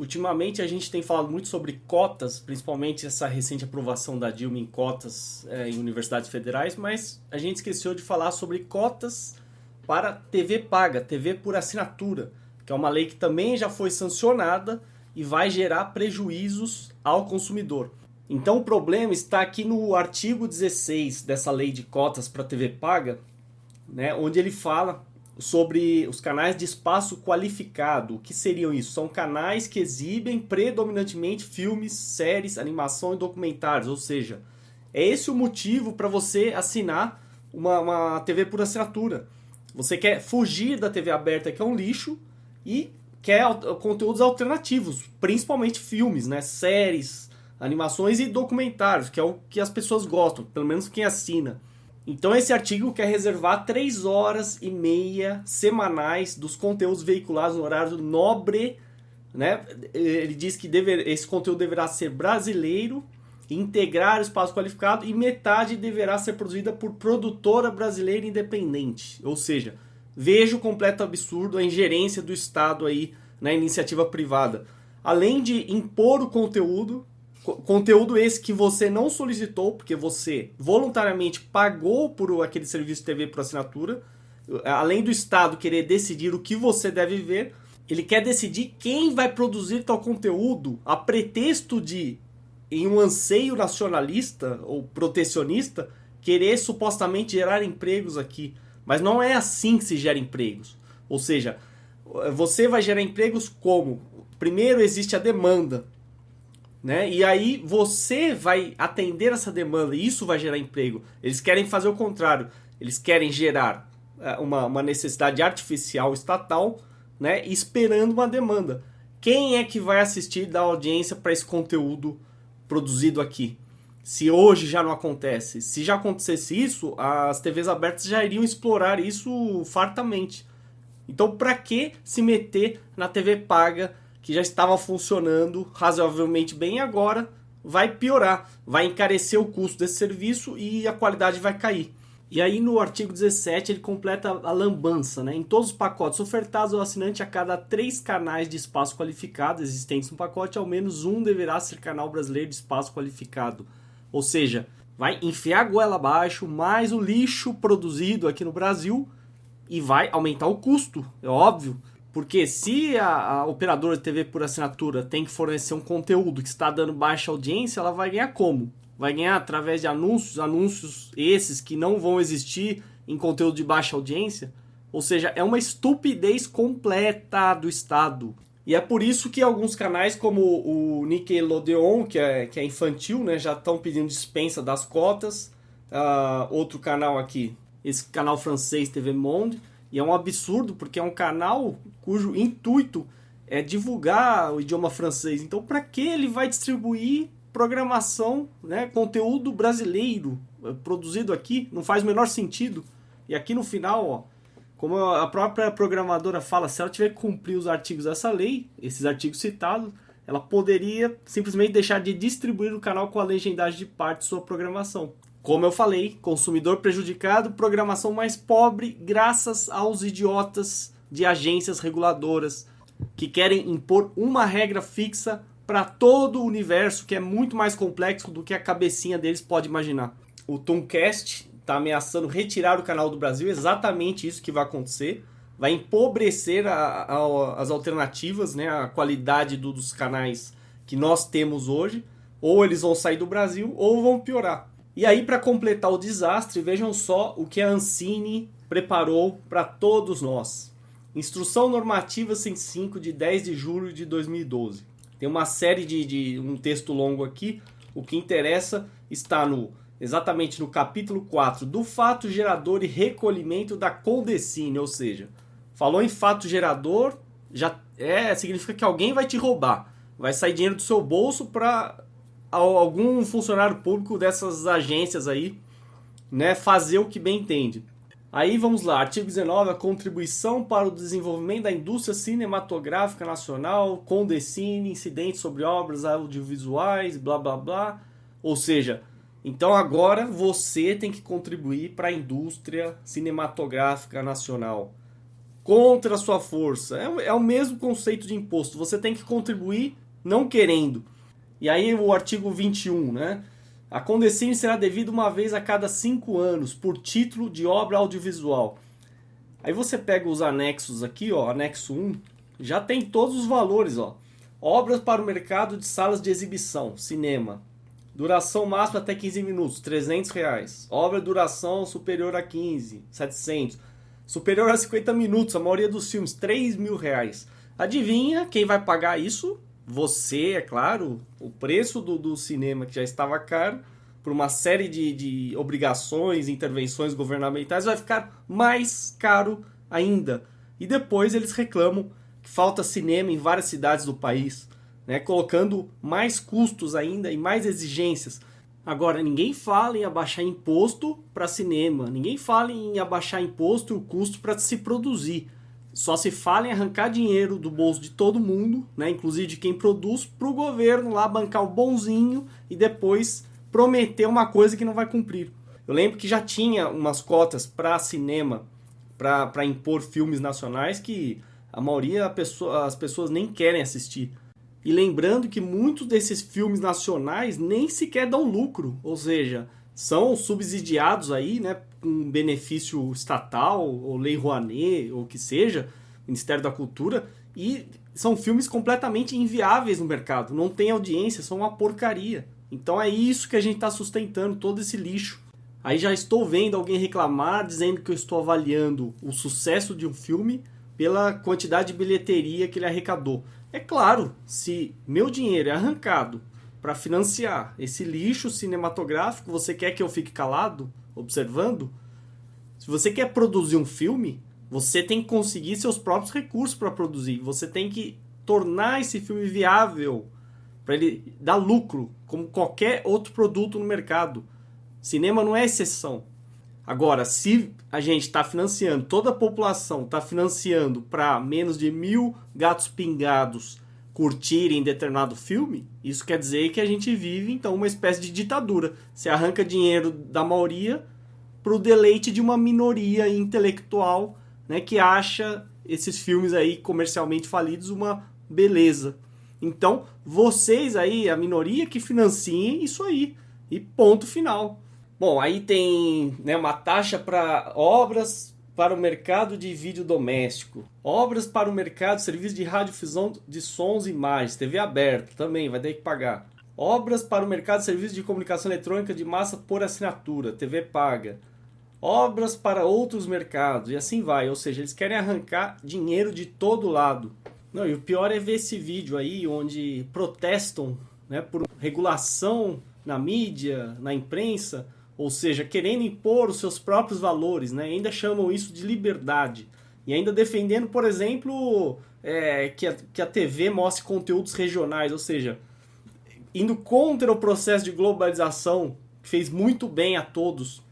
Ultimamente a gente tem falado muito sobre cotas, principalmente essa recente aprovação da Dilma em cotas é, em universidades federais, mas a gente esqueceu de falar sobre cotas para TV paga, TV por assinatura, que é uma lei que também já foi sancionada e vai gerar prejuízos ao consumidor. Então o problema está aqui no artigo 16 dessa lei de cotas para TV paga, né, onde ele fala sobre os canais de espaço qualificado. O que seriam isso? São canais que exibem predominantemente filmes, séries, animação e documentários. Ou seja, é esse o motivo para você assinar uma, uma TV por assinatura. Você quer fugir da TV aberta, que é um lixo, e quer conteúdos alternativos, principalmente filmes, né? séries, animações e documentários, que é o que as pessoas gostam, pelo menos quem assina. Então esse artigo quer reservar 3 horas e meia semanais dos conteúdos veiculados no horário nobre, né? Ele diz que deve, esse conteúdo deverá ser brasileiro, integrar o espaço qualificado e metade deverá ser produzida por produtora brasileira independente. Ou seja, vejo completo absurdo a ingerência do Estado aí na iniciativa privada. Além de impor o conteúdo, Conteúdo esse que você não solicitou, porque você voluntariamente pagou por aquele serviço de TV por assinatura. Além do Estado querer decidir o que você deve ver, ele quer decidir quem vai produzir tal conteúdo a pretexto de, em um anseio nacionalista ou protecionista, querer supostamente gerar empregos aqui. Mas não é assim que se gera empregos. Ou seja, você vai gerar empregos como? Primeiro existe a demanda né? E aí você vai atender essa demanda e isso vai gerar emprego. Eles querem fazer o contrário. Eles querem gerar é, uma, uma necessidade artificial estatal, né? Esperando uma demanda. Quem é que vai assistir da audiência para esse conteúdo produzido aqui? Se hoje já não acontece, se já acontecesse isso, as TVs abertas já iriam explorar isso fartamente. Então, para que se meter na TV paga que já estava funcionando razoavelmente bem agora vai piorar, vai encarecer o custo desse serviço e a qualidade vai cair. E aí no artigo 17 ele completa a lambança, né? Em todos os pacotes ofertados ao assinante a cada três canais de espaço qualificado existentes no pacote, ao menos um deverá ser canal brasileiro de espaço qualificado. Ou seja, vai enfiar a goela abaixo mais o lixo produzido aqui no Brasil e vai aumentar o custo, é óbvio. Porque se a, a, operadora de TV por assinatura tem que fornecer um conteúdo que está dando baixa audiência, ela vai ganhar como? Vai ganhar através de anúncios, anúncios esses que não vão existir em conteúdo de baixa audiência? Ou seja, é uma estupidez completa do Estado. E é por isso que alguns canais como o Nickelodeon, que é, que é infantil, né, já estão pedindo dispensa das cotas. Uh, outro canal aqui, esse canal francês TV Monde, e é um absurdo porque é um canal cujo intuito é divulgar o idioma francês. Então, para que ele vai distribuir programação, né, conteúdo brasileiro eh, produzido aqui? Não faz o menor sentido. E aqui no final, ó, como a própria programadora fala, se ela tiver que cumprir os artigos dessa lei, esses artigos citados, ela poderia simplesmente deixar de distribuir o canal com a legendagem de parte de sua programação. Como eu falei, consumidor prejudicado, programação mais pobre graças aos idiotas de agências reguladoras que querem impor uma regra fixa para todo o universo que é muito mais complexo do que a cabecinha deles pode imaginar. O Tomcast está ameaçando retirar o canal do Brasil, exatamente isso que vai acontecer. Vai empobrecer a, a, as alternativas, né, a qualidade do, dos canais que nós temos hoje. Ou eles vão sair do Brasil ou vão piorar. E aí, para completar o desastre, vejam só o que a Ancine preparou para todos nós. Instrução Normativa 105 de 10 de julho de 2012. Tem uma série de, de um texto longo aqui. O que interessa está no exatamente no capítulo 4 do fato gerador e recolhimento da Condecine, ou seja, falou em fato gerador, já é significa que alguém vai te roubar. Vai sair dinheiro do seu bolso para algum funcionário público dessas agências aí, né, fazer o que bem entende. Aí vamos lá, artigo 19, a contribuição para o desenvolvimento da indústria cinematográfica nacional, Condecine, incidentes sobre obras audiovisuais, blá blá blá. Ou seja, então agora você tem que contribuir para a indústria cinematográfica nacional. contra a sua força. É, é o mesmo conceito de imposto. Você tem que contribuir não querendo. E aí o artigo 21, né? A condescência será devida uma vez a cada cinco anos, por título de obra audiovisual. Aí você pega os anexos aqui, ó, anexo 1, já tem todos os valores, ó. Obras para o mercado de salas de exibição, cinema. Duração máxima até 15 minutos, 300 reais. Obra duração superior a 15, 700. Superior a 50 minutos, a maioria dos filmes, 3 mil reais. Adivinha quem vai pagar isso? Você, é claro. O preço do, do cinema, que já estava caro, por uma série de, de obrigações, intervenções governamentais, vai ficar mais caro ainda. E depois eles reclamam que falta cinema em várias cidades do país, né, colocando mais custos ainda e mais exigências. Agora, ninguém fala em abaixar imposto para cinema, ninguém fala em abaixar imposto e o custo para se produzir. Só se fala em arrancar dinheiro do bolso de todo mundo, né, inclusive de quem produz, para o governo lá bancar o bonzinho e depois prometer uma coisa que não vai cumprir. Eu lembro que já tinha umas cotas para cinema, para impor filmes nacionais que a maioria as pessoas nem querem assistir. E lembrando que muitos desses filmes nacionais nem sequer dão lucro, ou seja, são subsidiados aí, né, com benefício estatal, ou lei Rouanet, ou o que seja, Ministério da Cultura, e são filmes completamente inviáveis no mercado, não tem audiência, são uma porcaria. Então é isso que a gente está sustentando, todo esse lixo. Aí já estou vendo alguém reclamar, dizendo que eu estou avaliando o sucesso de um filme pela quantidade de bilheteria que ele arrecadou. É claro, se meu dinheiro é arrancado para financiar esse lixo cinematográfico, você quer que eu fique calado, observando? Se você quer produzir um filme, você tem que conseguir seus próprios recursos para produzir. Você tem que tornar esse filme viável para ele dar lucro, como qualquer outro produto no mercado. Cinema não é exceção. Agora, se a gente está financiando, toda a população está financiando para menos de mil gatos pingados curtirem determinado filme, isso quer dizer que a gente vive então uma espécie de ditadura. Você arranca dinheiro da maioria para o deleite de uma minoria intelectual né, que acha esses filmes aí comercialmente falidos uma beleza. Então, vocês aí, a minoria que financiem isso aí. E ponto final. Bom, aí tem né, uma taxa para obras para o mercado de vídeo doméstico, obras para o mercado de serviço de radiodifusão de sons e imagens, TV aberta também, vai ter que pagar. Obras para o mercado de serviço de comunicação eletrônica de massa por assinatura, TV paga. Obras para outros mercados e assim vai, ou seja, eles querem arrancar dinheiro de todo lado. Não, e o pior é ver esse vídeo aí onde protestam né, por regulação na mídia, na imprensa, ou seja, querendo impor os seus próprios valores, né, ainda chamam isso de liberdade. E ainda defendendo, por exemplo, é, que, a, que a TV mostre conteúdos regionais, ou seja, indo contra o processo de globalização, que fez muito bem a todos.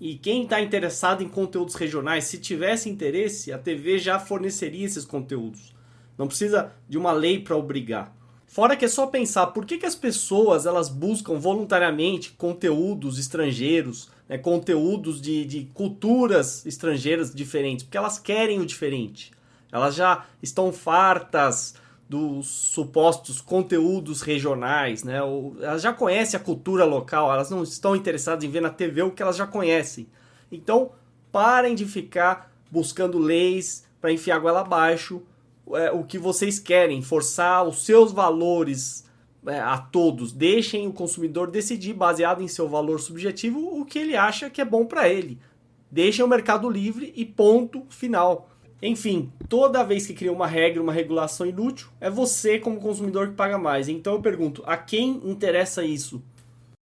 E quem está interessado em conteúdos regionais, se tivesse interesse, a TV já forneceria esses conteúdos. Não precisa de uma lei para obrigar. Fora que é só pensar por que, que as pessoas elas buscam voluntariamente conteúdos estrangeiros, né, conteúdos de, de culturas estrangeiras diferentes, porque elas querem o diferente. Elas já estão fartas dos supostos conteúdos regionais, né? elas já conhecem a cultura local, elas não estão interessadas em ver na TV o que elas já conhecem. Então, parem de ficar buscando leis para enfiar a goela abaixo é, o que vocês querem, forçar os seus valores é, a todos. Deixem o consumidor decidir, baseado em seu valor subjetivo, o que ele acha que é bom para ele. Deixem o mercado livre e ponto final. Enfim, toda vez que cria uma regra, uma regulação inútil, é você como consumidor que paga mais. Então eu pergunto, a quem interessa isso?